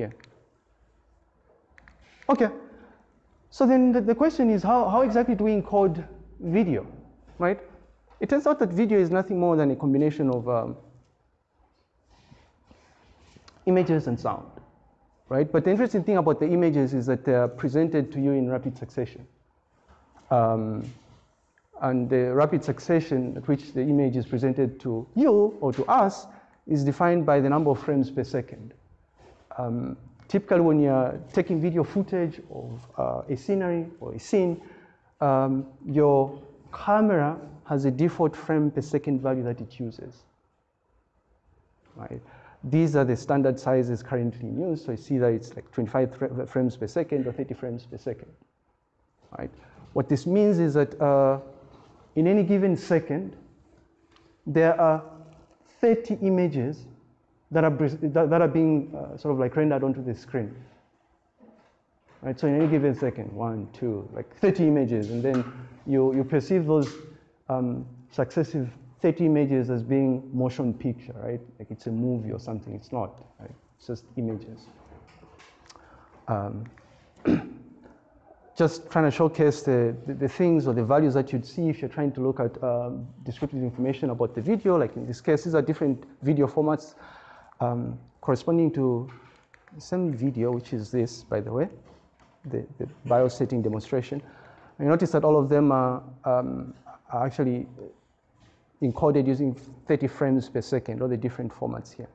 here. Okay, so then the, the question is how, how exactly do we encode video, right? It turns out that video is nothing more than a combination of um, images and sound, right? But the interesting thing about the images is that they're presented to you in rapid succession. Um, and the rapid succession at which the image is presented to you or to us is defined by the number of frames per second. Um, typically when you're taking video footage of uh, a scenery or a scene, um, your camera has a default frame per second value that it uses. Right? These are the standard sizes currently in use. So you see that it's like 25 frames per second or 30 frames per second. Right? What this means is that uh, in any given second, there are 30 images that are, that are being uh, sort of like rendered onto the screen. Right, so in any given second, one, two, like 30 images, and then you, you perceive those um, successive 30 images as being motion picture, right? Like it's a movie or something. It's not, right? It's just images. Um, just trying to showcase the, the, the, things or the values that you'd see if you're trying to look at um, descriptive information about the video. Like in this case, these are different video formats um, corresponding to same video, which is this, by the way, the, the BIOS setting demonstration. And you notice that all of them are, um, are actually encoded using 30 frames per second, all the different formats here.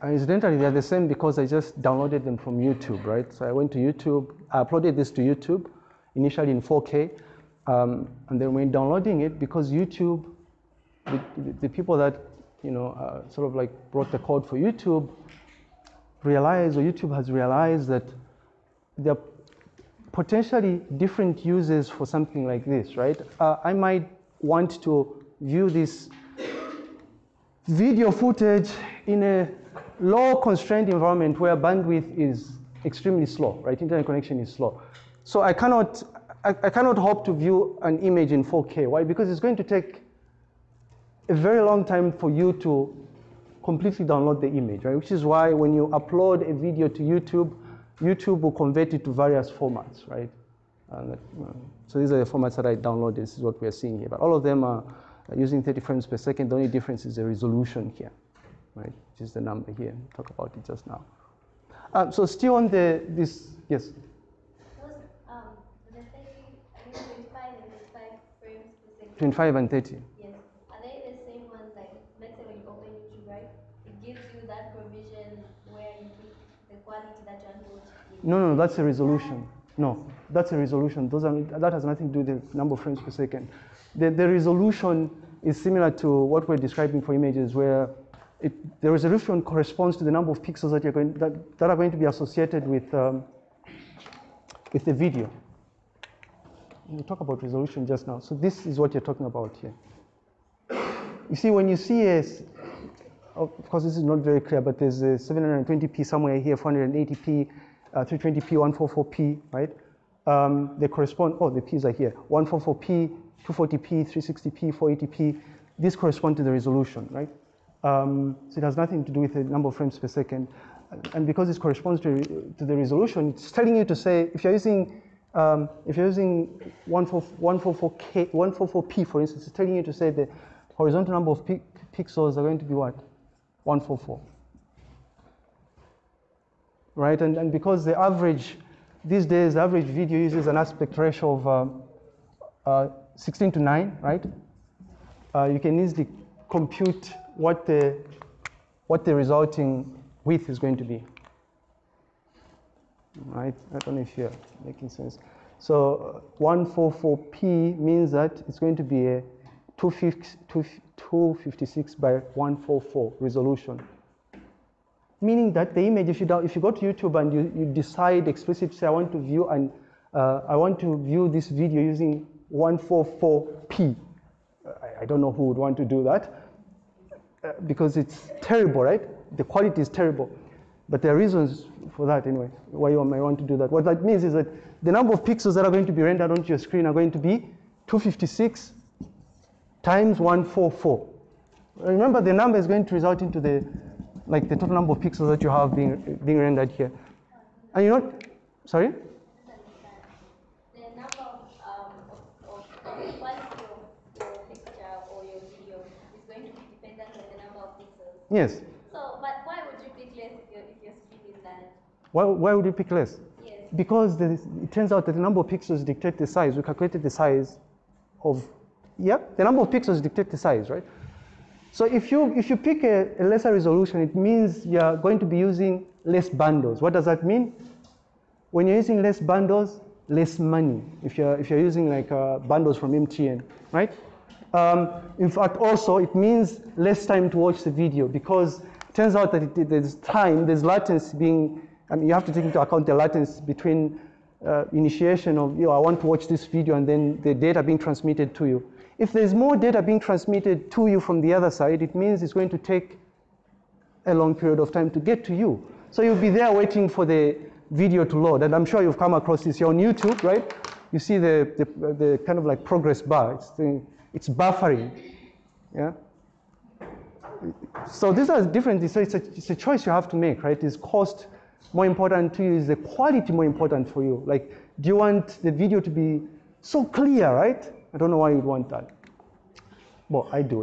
And incidentally, they're the same because I just downloaded them from YouTube, right? So I went to YouTube, I uploaded this to YouTube, initially in 4K, um, and then when downloading it, because YouTube the, the people that you know uh, sort of like brought the code for YouTube realized, or YouTube has realized that there are potentially different uses for something like this, right? Uh, I might want to view this video footage in a low constrained environment where bandwidth is extremely slow, right? Internet connection is slow. So I cannot, I, I cannot hope to view an image in 4K. Why? Because it's going to take a very long time for you to completely download the image, right? Which is why when you upload a video to YouTube, YouTube will convert it to various formats, right? Uh, so these are the formats that I downloaded. This is what we are seeing here. But all of them are using 30 frames per second. The only difference is the resolution here, right? Which is the number here. Talk about it just now. Um, so still on the this yes. um, 25 and 35 frames per second. 25 and 30. No, no, that's a resolution. No, that's a resolution. Those are, that has nothing to do with the number of frames per second. The, the resolution is similar to what we're describing for images where it, the resolution corresponds to the number of pixels that, you're going, that, that are going to be associated with, um, with the video. We talk about resolution just now. So this is what you're talking about here. You see, when you see a, of course this is not very clear, but there's a 720p somewhere here, 480p, uh, 320p, 144p, right? Um, they correspond, oh, the p's are here, 144p, 240p, 360p, 480p. These correspond to the resolution, right? Um, so it has nothing to do with the number of frames per second. And because this corresponds to, to the resolution, it's telling you to say, if you're using, um, if you're using 144K, 144p, for instance, it's telling you to say the horizontal number of pixels are going to be what? 144 right? And, and because the average, these days, the average video uses an aspect ratio of uh, uh, 16 to 9, right? Uh, you can easily compute what the, what the resulting width is going to be. Right? I don't know if you're making sense. So 144p means that it's going to be a 256 by 144 resolution meaning that the image, if you, if you go to YouTube and you, you decide explicitly, say, I want to view and uh, I want to view this video using 144p. I, I don't know who would want to do that uh, because it's terrible, right? The quality is terrible. But there are reasons for that anyway, why you may want to do that. What that means is that the number of pixels that are going to be rendered onto your screen are going to be 256 times 144. Remember, the number is going to result into the, like the total number of pixels that you have being, being rendered here. And you know, sorry? The number of, of, of, of quality of your picture or your video is going to be dependent on the number of pixels. Yes. So, but why would you pick less if your, if your speed is that? Why, why would you pick less? Yes. Because the, it turns out that the number of pixels dictate the size. We calculated the size of, yeah, the number of pixels dictate the size, right? So if you, if you pick a, a lesser resolution, it means you're going to be using less bundles. What does that mean? When you're using less bundles, less money. If you're, if you're using like uh, bundles from MTN, right? Um, in fact, also it means less time to watch the video because it turns out that it, there's time, there's latency being, I mean, you have to take into account the latency between uh, initiation of, you know, I want to watch this video and then the data being transmitted to you. If there's more data being transmitted to you from the other side, it means it's going to take a long period of time to get to you. So you'll be there waiting for the video to load. And I'm sure you've come across this. You're on YouTube, right? You see the, the, the kind of like progress bar. It's, the, it's buffering. Yeah? So these are different. So it's a, it's a choice you have to make, right? Is cost more important to you? Is the quality more important for you? Like, do you want the video to be so clear, right? I don't know why you'd want that. but I do it.